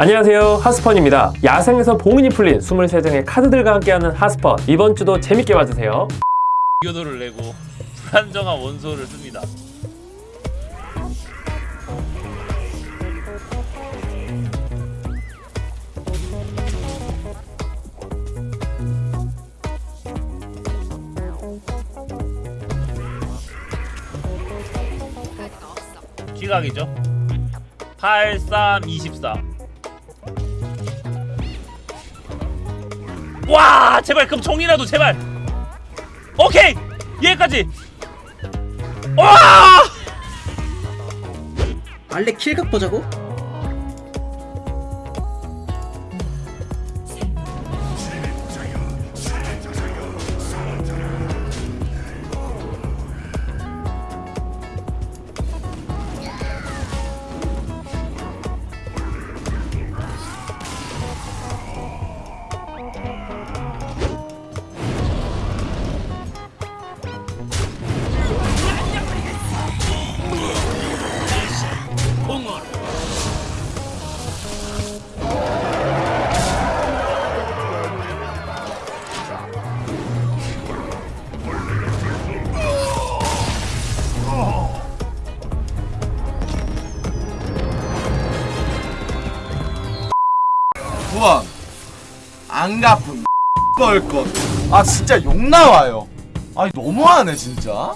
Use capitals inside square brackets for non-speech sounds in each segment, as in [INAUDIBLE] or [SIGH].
안녕하세요. 하스펀입니다. 야생에서 봉인이 풀린 23장의 카드들과 함께하는 하스펀. 이번 주도 재밌게 봐주세요. 교도를 내고 불안정한 원소를 씁니다. 기각이죠. 83 와 제발 그럼 종이라도 제발. 오케이 얘까지. 와! 알레 킬각 보자고? 안 갚음 벌것 [LAUGHS] 아 진짜 욕 나와요. 아니 너무하네 진짜.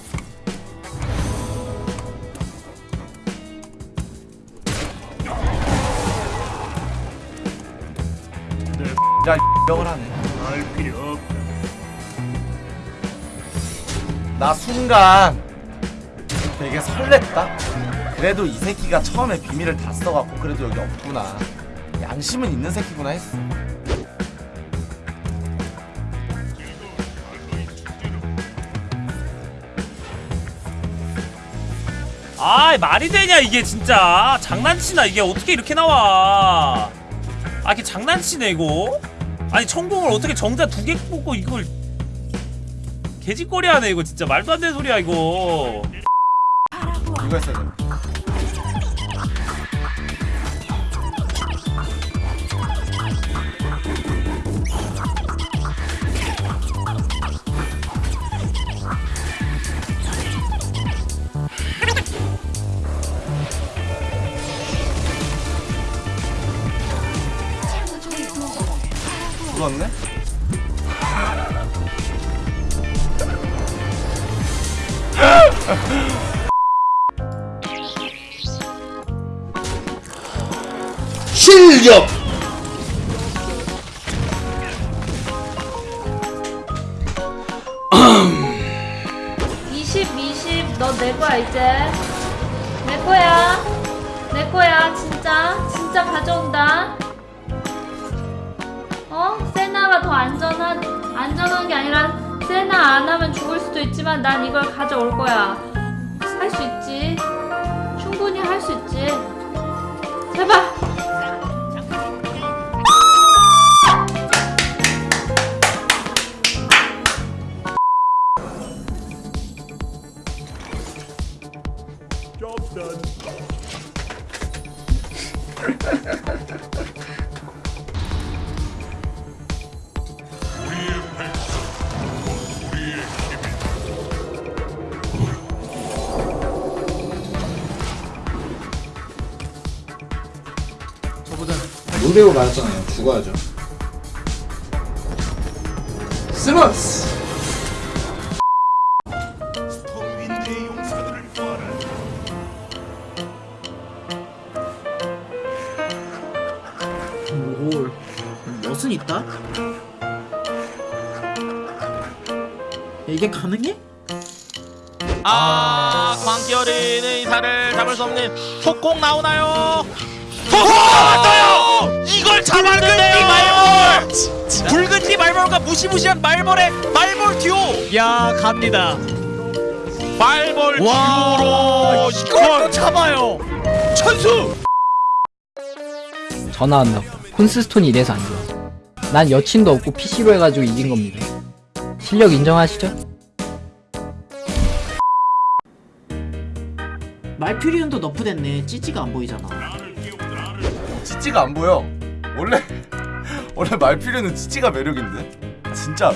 야 명을 [LAUGHS] 하네. 알 필요 없다. 나 순간 되게 설렜다. 그래도 이 새끼가 처음에 비밀을 다 써갖고 그래도 여기 없구나. 양심은 있는 새끼구나 했어 아 말이 되냐 이게 진짜. 장난치나 이게 어떻게 이렇게 나와. 아 이게 장난치네 이거. 아니 천공을 어떻게 정자 두 개 뽑고 이걸 개짓거리 하네 이거 진짜. 말도 안 되는 소리야 이거. 이거 했어야 돼 죽었네? 실력! 20, 20, 너내 거야 이제. 내 거야. 내 거야, 진짜. 진짜 가져온다. 안전한, 게 아니라 세나 안 하면 죽을 수도 있지만 난 이걸 가져올 거야. 할 수 있지. 충분히 할 수 있지. 제발. [LAUGHS] 롤배우 맞았잖아요. 죽어야죠. 스머스! 뭘 멋은 있다? 이게 가능해? 아 광기 어린 의사를 잡을 수 없는 속공 나오나요? 속공 나왔어요! 이걸 잡았는데요! 말벌! 붉은띠 말벌과 무시무시한 말벌의 말벌 듀오! 야 갑니다 말벌 듀오로 이걸 잡아요! 천수! 전화 왔나 보다. 콘스스톤이 이래서 안 좋아. 난 여친도 없고 PC로 해가지고 이긴 겁니다. 실력 인정하시죠? 말퓨리온도 너프 됐네 찌찌가 안 보이잖아 찌찌가 안 보여. 원래 [LAUGHS] 원래 말필요는 찌찌가 매력인데? 진짜